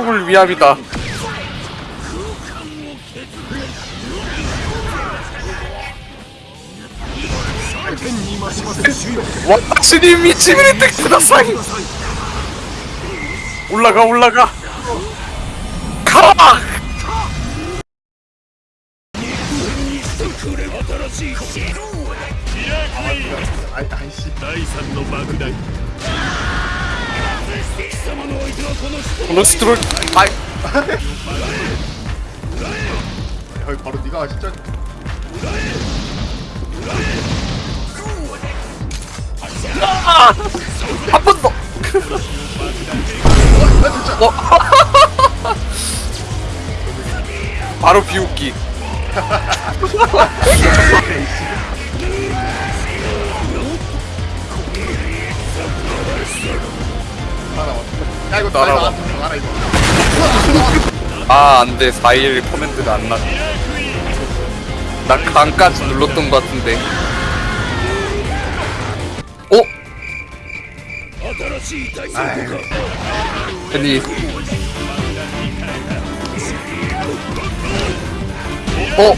한국을 위함이다. 와타시니 미치미리 텍스다사이 올라가 올라가 가! 아이씨 럭스 트롤 아이 야, 바로 네가 진짜 아! 한번 더! 어? 바로 비웃기 야 이거 알아 이거 아 안돼 4일 코멘트가 안 났. 나 강까지 눌렀던 것 같은데. 어? 아니. 어?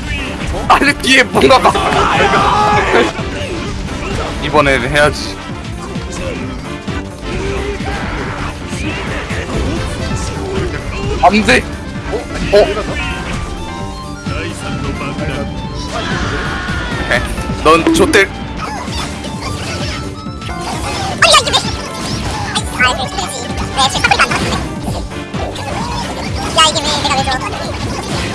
아니 뒤에 뭔가가. 이번에는 해야지. 안 돼. 어? 오케이. 넌 좆될. 야 이게 왜 내가 왜 줘?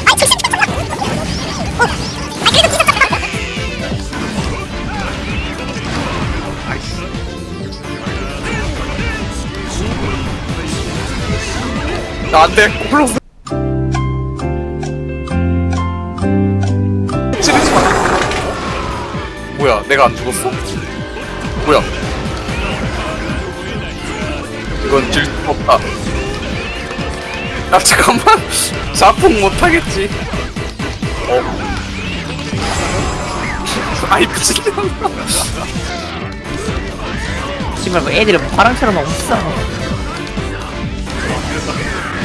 안 돼. 콜로스. 찌르지 마. 뭐야? 내가 안 죽었어? 뭐야? 이건 질수 없다. 야 잠깐만. 자폭 못 하겠지. 어. 아이 미친놈. 씨발 뭐 애들은 바람처럼 없어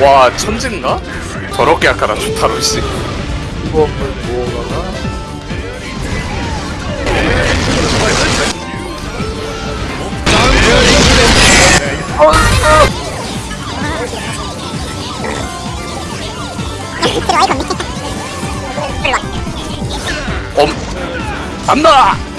와 천진가? 더럽게 약하다 주타로 씨. 이거 밑에. 엄 간다.